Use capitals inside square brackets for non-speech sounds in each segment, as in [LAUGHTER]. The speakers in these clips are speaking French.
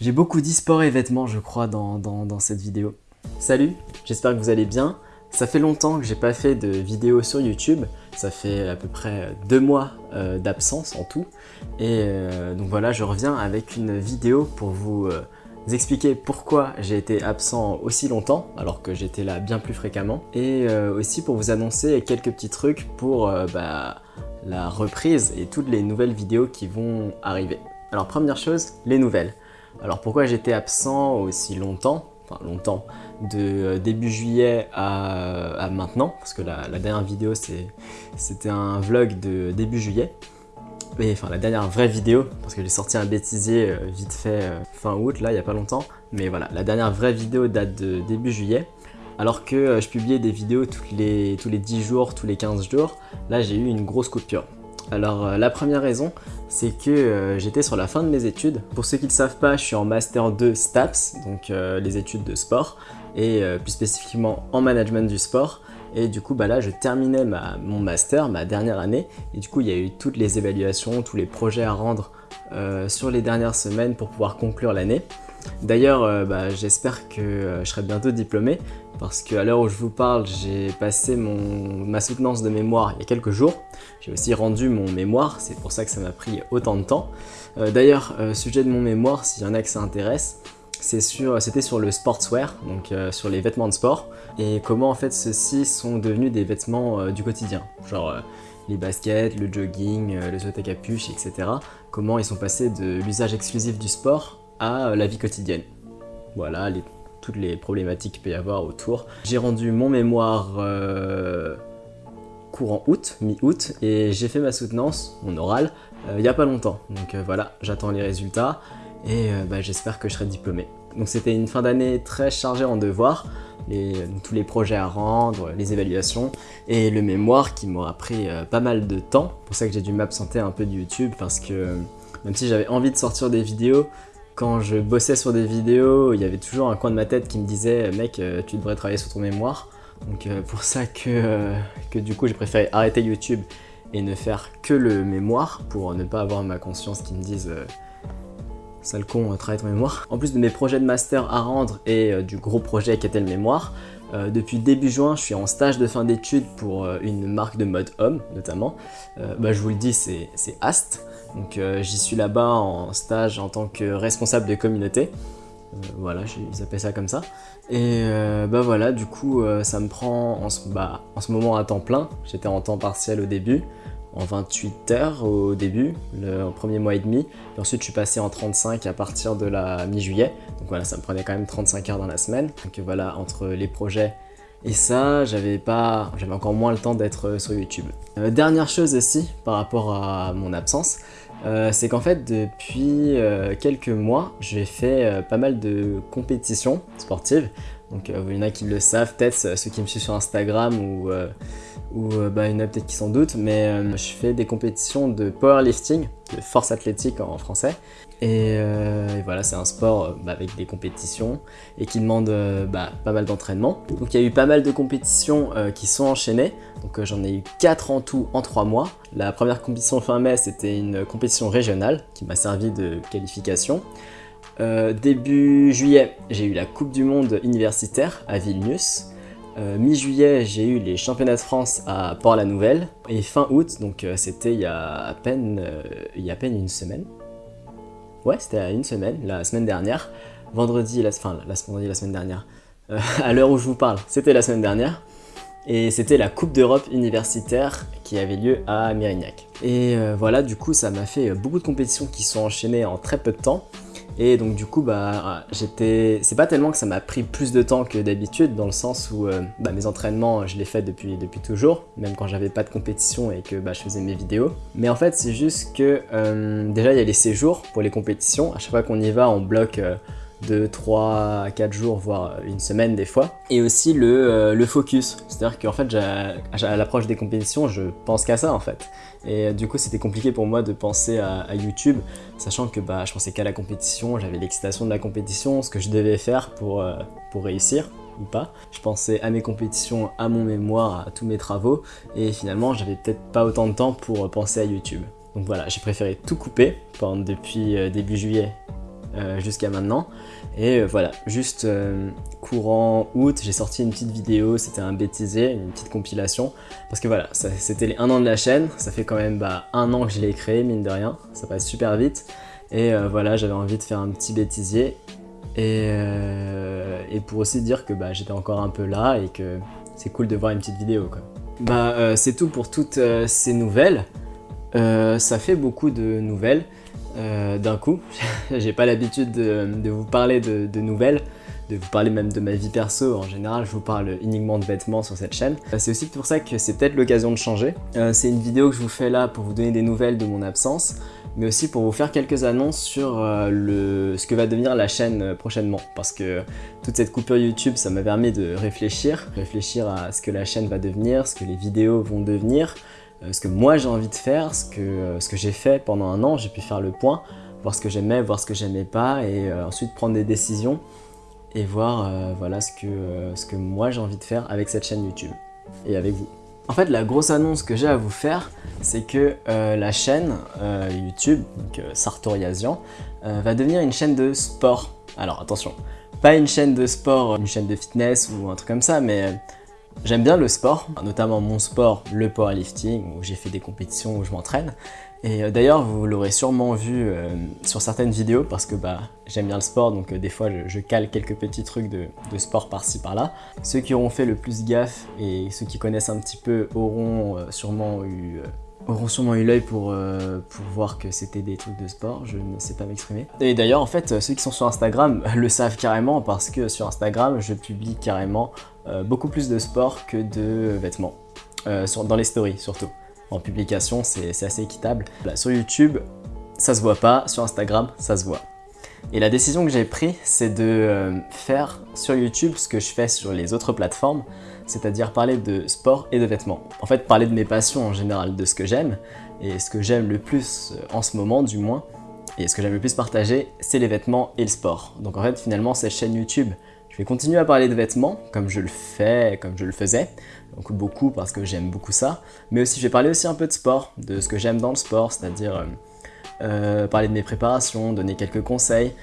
J'ai beaucoup dit sport et vêtements, je crois, dans, dans cette vidéo. Salut, j'espère que vous allez bien. Ça fait longtemps que j'ai pas fait de vidéo sur YouTube, ça fait à peu près deux mois euh, d'absence en tout. Et euh, donc voilà, je reviens avec une vidéo pour vous euh, expliquer pourquoi j'ai été absent aussi longtemps, alors que j'étais là bien plus fréquemment. Et aussi pour vous annoncer quelques petits trucs pour bah, la reprise et toutes les nouvelles vidéos qui vont arriver. Alors première chose, les nouvelles. Alors pourquoi j'étais absent aussi longtemps Enfin longtemps, de euh, début juillet à, maintenant, parce que la, dernière vidéo c'était un vlog de début juillet, et enfin la dernière vraie vidéo, parce que j'ai sorti un bêtisier euh, vite fait euh, fin août, là il n'y a pas longtemps, mais voilà, la dernière vraie vidéo date de début juillet, alors que je publiais des vidéos tous les 10 jours, tous les 15 jours, là j'ai eu une grosse coupure. Alors la première raison, c'est que j'étais sur la fin de mes études. Pour ceux qui ne savent pas, je suis en Master 2 STAPS, donc les études de sport et euh, plus spécifiquement en management du sport. Et du coup, bah là, je terminais mon master, ma dernière année. Et du coup, il y a eu toutes les évaluations, tous les projets à rendre euh, sur les dernières semaines pour pouvoir conclure l'année. D'ailleurs, euh, bah, j'espère que je serai bientôt diplômé parce qu'à l'heure où je vous parle, j'ai passé ma soutenance de mémoire il y a quelques jours. J'ai aussi rendu mon mémoire, c'est pour ça que ça m'a pris autant de temps. D'ailleurs, sujet de mon mémoire, s'il y en a que ça intéresse, c'était sur le sportswear, donc euh, sur les vêtements de sport, et comment en fait ceux-ci sont devenus des vêtements euh, du quotidien, genre euh, les baskets, le jogging, le saut à capuche, etc. Comment ils sont passés de l'usage exclusif du sport à la vie quotidienne. Voilà toutes les problématiques qu'il peut y avoir autour. J'ai rendu mon mémoire courant août, mi-août, et j'ai fait ma soutenance, mon oral, il n'y a pas longtemps. Donc voilà, j'attends les résultats et euh, bah, j'espère que je serai diplômé. Donc c'était une fin d'année très chargée en devoirs, tous les projets à rendre, les évaluations et le mémoire qui m'aura pris euh, pas mal de temps. C'est pour ça que j'ai dû m'absenter un peu de YouTube parce que même si j'avais envie de sortir des vidéos, quand je bossais sur des vidéos, il y avait toujours un coin de ma tête qui me disait « mec, euh, tu devrais travailler sur ton mémoire ». Donc pour ça que, que du coup j'ai préféré arrêter YouTube et ne faire que le mémoire pour ne pas avoir ma conscience qui me dise sale con, euh, travaille ton mémoire. En plus de mes projets de master à rendre et euh, du gros projet qui était le mémoire, euh, depuis début juin, je suis en stage de fin d'études pour une marque de mode homme, notamment. bah, je vous le dis, c'est Ast. Donc j'y suis là-bas en stage en tant que responsable de communauté. voilà, ils appellent ça comme ça. Et bah voilà, du coup, ça me prend en ce, bah, en ce moment à temps plein. J'étais en temps partiel au début en 28 heures au début, le premier mois et demi. Et ensuite, je suis passé en 35 à partir de la mi-juillet. Donc voilà, ça me prenait quand même 35 heures dans la semaine. Donc voilà, entre les projets et ça, j'avais pas, j'avais encore moins le temps d'être sur YouTube. Euh, dernière chose aussi, par rapport à mon absence, euh, c'est qu'en fait, depuis euh, quelques mois, j'ai fait pas mal de compétitions sportives. Donc il y en a qui le savent, peut-être ceux qui me suivent sur Instagram ou ou euh, bah, il y en a peut-être qui s'en doutent, mais euh, je fais des compétitions de powerlifting, de force athlétique en français. Et, euh, voilà, c'est un sport bah, avec des compétitions et qui demande bah, pas mal d'entraînement. Donc il y a eu pas mal de compétitions qui sont enchaînées. Donc j'en ai eu 4 en tout en 3 mois. La première compétition fin mai, c'était une compétition régionale qui m'a servi de qualification. début juillet, j'ai eu la Coupe du Monde universitaire à Vilnius. Euh, mi-juillet, j'ai eu les championnats de France à Port-la-Nouvelle. Et fin août, donc euh, c'était il, y a à peine, euh, il y a peine une semaine. Ouais, c'était une semaine, la semaine dernière. Vendredi, la, enfin la, la semaine dernière. [LAUGHS] à l'heure où je vous parle, c'était la semaine dernière. Et c'était la Coupe d'Europe universitaire qui avait lieu à Mérignac. Et voilà, du coup, ça m'a fait beaucoup de compétitions qui sont enchaînées en très peu de temps. Et donc du coup, bah, j'étais... C'est pas tellement que ça m'a pris plus de temps que d'habitude, dans le sens où euh, bah, mes entraînements, je les fais depuis, depuis toujours, même quand j'avais pas de compétition et que bah, je faisais mes vidéos. Mais en fait, c'est juste que euh, déjà, il y a les séjours pour les compétitions. À chaque fois qu'on y va, on bloque... Euh, 2, 3, 4 jours, voire une semaine des fois. Et aussi le, euh, le focus, c'est-à-dire qu'en fait, à l'approche des compétitions, je pense qu'à ça en fait. Et euh, du coup, c'était compliqué pour moi de penser à, YouTube, sachant que bah, je pensais qu'à la compétition, j'avais l'excitation de la compétition, ce que je devais faire pour, euh, pour réussir ou pas. Je pensais à mes compétitions, à mon mémoire, à tous mes travaux, et finalement, j'avais peut-être pas autant de temps pour penser à YouTube. Donc voilà, j'ai préféré tout couper depuis début juillet jusqu'à maintenant. Et voilà, juste courant août, j'ai sorti une petite vidéo, c'était un bêtisier, une petite compilation. Parce que voilà, c'était les un an de la chaîne, ça fait quand même bah, un an que je l'ai créé, mine de rien, ça passe super vite. Et voilà, j'avais envie de faire un petit bêtisier. Et, et pour aussi dire que bah, j'étais encore un peu là et que c'est cool de voir une petite vidéo quoi. Bah euh, c'est tout pour toutes euh, ces nouvelles. Euh, ça fait beaucoup de nouvelles d'un coup. [LAUGHS] J'ai pas l'habitude de, vous parler de, nouvelles, de vous parler même de ma vie perso. En général, je vous parle uniquement de vêtements sur cette chaîne. c'est aussi pour ça que c'est peut-être l'occasion de changer. c'est une vidéo que je vous fais là pour vous donner des nouvelles de mon absence mais aussi pour vous faire quelques annonces sur ce que va devenir la chaîne prochainement. Parce que toute cette coupure YouTube, ça m'a permis de réfléchir, réfléchir à ce que la chaîne va devenir, ce que les vidéos vont devenir, euh, ce que moi j'ai envie de faire, ce que, euh, ce que j'ai fait pendant un an, j'ai pu faire le point, voir ce que j'aimais, voir ce que j'aimais pas, et euh, ensuite prendre des décisions et voir voilà ce que, ce que moi j'ai envie de faire avec cette chaîne YouTube et avec vous. En fait, la grosse annonce que j'ai à vous faire, c'est que la chaîne YouTube, donc Sartoriasian, va devenir une chaîne de sport. Alors attention, pas une chaîne de sport, une chaîne de fitness ou un truc comme ça, mais j'aime bien le sport, notamment mon sport, le powerlifting, où j'ai fait des compétitions où je m'entraîne. Et euh, d'ailleurs, vous l'aurez sûrement vu euh, sur certaines vidéos parce que bah, j'aime bien le sport, donc euh, des fois je, cale quelques petits trucs de, sport par-ci par-là. Ceux qui auront fait le plus gaffe et ceux qui connaissent un petit peu auront sûrement eu auront sûrement eu l'œil pour, pour voir que c'était des trucs de sport, je ne sais pas m'exprimer. Et d'ailleurs, en fait, ceux qui sont sur Instagram [LAUGHS] le savent carrément parce que sur Instagram, je publie carrément beaucoup plus de sport que de vêtements, euh, dans les stories surtout. En publication, c'est assez équitable. sur YouTube, ça se voit pas, sur Instagram, ça se voit. Et la décision que j'ai prise, c'est de faire sur YouTube ce que je fais sur les autres plateformes, c'est-à-dire parler de sport et de vêtements. En fait, parler de mes passions en général, de ce que j'aime, et ce que j'aime le plus euh, en ce moment du moins, et ce que j'aime le plus partager, c'est les vêtements et le sport. Donc en fait, finalement, cette chaîne YouTube, je vais continuer à parler de vêtements, comme je le fais, comme je le faisais, donc beaucoup parce que j'aime beaucoup ça, mais aussi je vais parler aussi un peu de sport, de ce que j'aime dans le sport, c'est-à-dire... Euh, euh, parler de mes préparations, donner quelques conseils,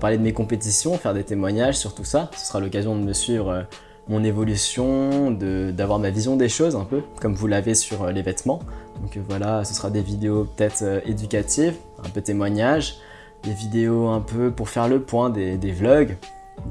parler de mes compétitions, faire des témoignages sur tout ça. Ce sera l'occasion de me suivre mon évolution, d'avoir ma vision des choses un peu, comme vous l'avez sur euh, les vêtements. Donc euh, voilà, ce sera des vidéos peut-être euh, éducatives, un peu témoignages, des vidéos un peu pour faire le point, des, vlogs,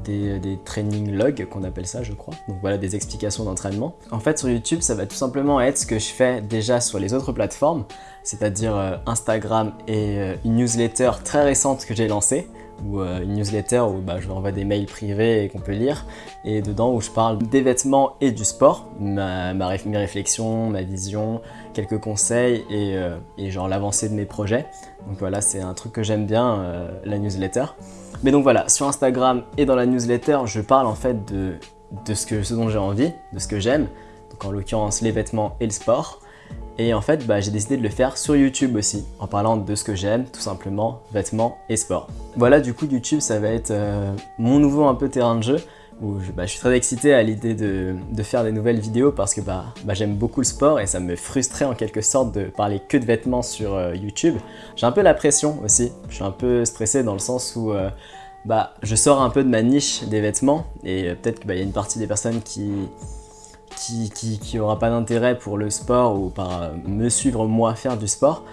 des, des, training logs qu'on appelle ça je crois. Donc voilà des explications d'entraînement. En fait sur YouTube ça va tout simplement être ce que je fais déjà sur les autres plateformes, c'est-à-dire Instagram et une newsletter très récente que j'ai lancée ou euh, une newsletter où bah, je envoie des mails privés qu'on peut lire, et dedans où je parle des vêtements et du sport, ma, mes réflexions, ma vision, quelques conseils et, euh, et genre l'avancée de mes projets. Donc voilà, c'est un truc que j'aime bien, euh, la newsletter. Mais donc voilà, sur Instagram et dans la newsletter, je parle en fait de, de ce, que, ce dont j'ai envie, de ce que j'aime, donc en l'occurrence les vêtements et le sport. Et en fait, bah, j'ai décidé de le faire sur YouTube aussi, en parlant de ce que j'aime, tout simplement, vêtements et sport. Voilà, du coup, YouTube, ça va être euh, mon nouveau un peu terrain de jeu, où je, bah, suis très excité à l'idée de, faire des nouvelles vidéos parce que bah, j'aime beaucoup le sport et ça me frustrait en quelque sorte de parler que de vêtements sur euh, YouTube. J'ai un peu la pression aussi, je suis un peu stressé dans le sens où euh, je sors un peu de ma niche des vêtements et peut-être qu'il y a une partie des personnes qui qui, qui, aura pas d'intérêt pour le sport ou par euh, me suivre moi faire du sport.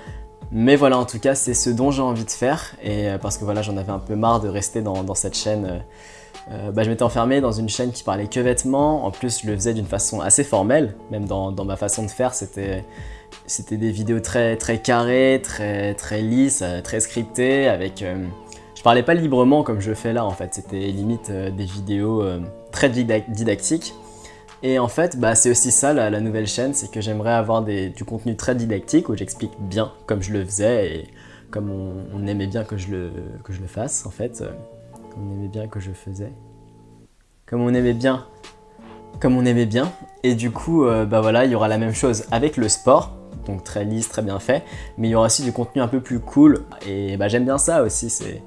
Mais voilà, en tout cas, c'est ce dont j'ai envie de faire. Et euh, parce que voilà, j'en avais un peu marre de rester dans, cette chaîne. Euh, bah, je m'étais enfermé dans une chaîne qui parlait que vêtements. En plus, je le faisais d'une façon assez formelle. Même dans, ma façon de faire, c'était des vidéos très très carrées, très très lisses, très scriptées. Avec, je parlais pas librement comme je fais là en fait. C'était limite des vidéos très didactiques. Et en fait, bah, c'est aussi ça la, nouvelle chaîne, c'est que j'aimerais avoir du contenu très didactique où j'explique bien comme je le faisais et comme on, aimait bien que je, le, que je le fasse en fait. On aimait bien que je faisais. Comme on aimait bien. Comme on aimait bien. Et du coup, euh, bah voilà, il y aura la même chose avec le sport. Donc très lisse, très bien fait. Mais il y aura aussi du contenu un peu plus cool. Et bah, j'aime bien ça aussi. C'est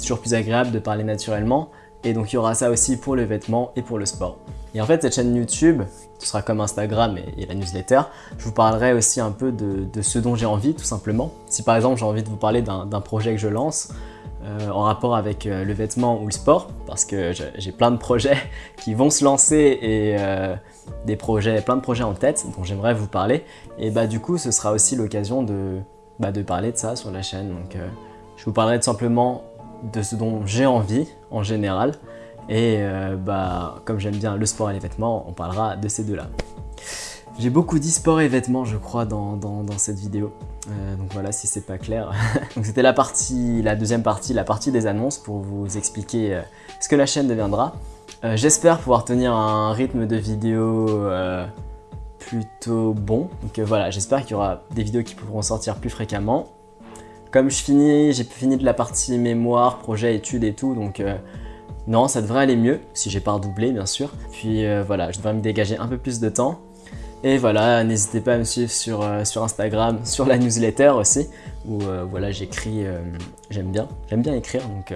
toujours plus agréable de parler naturellement. Et donc il y aura ça aussi pour les vêtements et pour le sport. Et en fait, cette chaîne YouTube, ce sera comme Instagram et, la newsletter, je vous parlerai aussi un peu de, ce dont j'ai envie, tout simplement. Si par exemple j'ai envie de vous parler d'un projet que je lance, en rapport avec le vêtement ou le sport, parce que j'ai plein de projets [LAUGHS] qui vont se lancer et des projets, plein de projets en tête dont j'aimerais vous parler. Et bah du coup, ce sera aussi l'occasion de, bah, de parler de ça sur la chaîne. Donc je vous parlerai tout simplement de ce dont j'ai envie en général. Et bah, comme j'aime bien le sport et les vêtements, on parlera de ces deux-là. J'ai beaucoup dit sport et vêtements, je crois, dans, cette vidéo. Euh, donc voilà, si c'est pas clair. [LAUGHS] donc c'était la partie, la deuxième partie, la partie des annonces pour vous expliquer euh, ce que la chaîne deviendra. Euh, j'espère pouvoir tenir un rythme de vidéo plutôt bon. Donc voilà, j'espère qu'il y aura des vidéos qui pourront sortir plus fréquemment. Comme je finis, j'ai fini de la partie mémoire, projet, études et tout, donc non, ça devrait aller mieux, si j'ai pas redoublé bien sûr. Puis voilà, je devrais me dégager un peu plus de temps. Et voilà, n'hésitez pas à me suivre sur, euh, sur Instagram, [LAUGHS] sur la newsletter aussi, où euh, voilà, j'écris, euh, j'aime bien, j'aime bien écrire, donc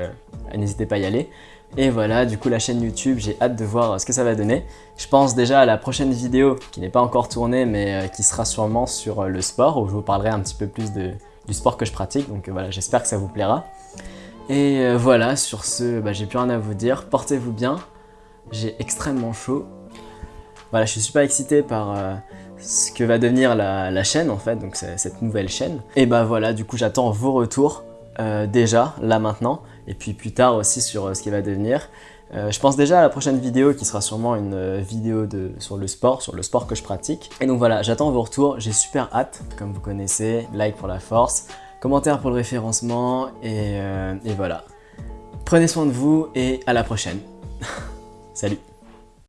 n'hésitez pas à y aller. Et voilà, du coup la chaîne YouTube, j'ai hâte de voir ce que ça va donner. Je pense déjà à la prochaine vidéo, qui n'est pas encore tournée, mais qui sera sûrement sur le sport, où je vous parlerai un petit peu plus de, du sport que je pratique, donc voilà, j'espère que ça vous plaira. Et voilà, sur ce, bah, j'ai plus rien à vous dire, portez-vous bien, j'ai extrêmement chaud, voilà, je suis super excité par euh, ce que va devenir la, chaîne en fait, donc cette nouvelle chaîne. Et bah voilà, du coup j'attends vos retours euh, déjà, là maintenant, et puis plus tard aussi sur euh, ce qui va devenir. je pense déjà à la prochaine vidéo qui sera sûrement une vidéo de, sur le sport, sur le sport que je pratique. Et donc voilà, j'attends vos retours, j'ai super hâte, comme vous connaissez, like pour la force, commentaire pour le référencement, et, et voilà. Prenez soin de vous et à la prochaine. [LAUGHS] Salut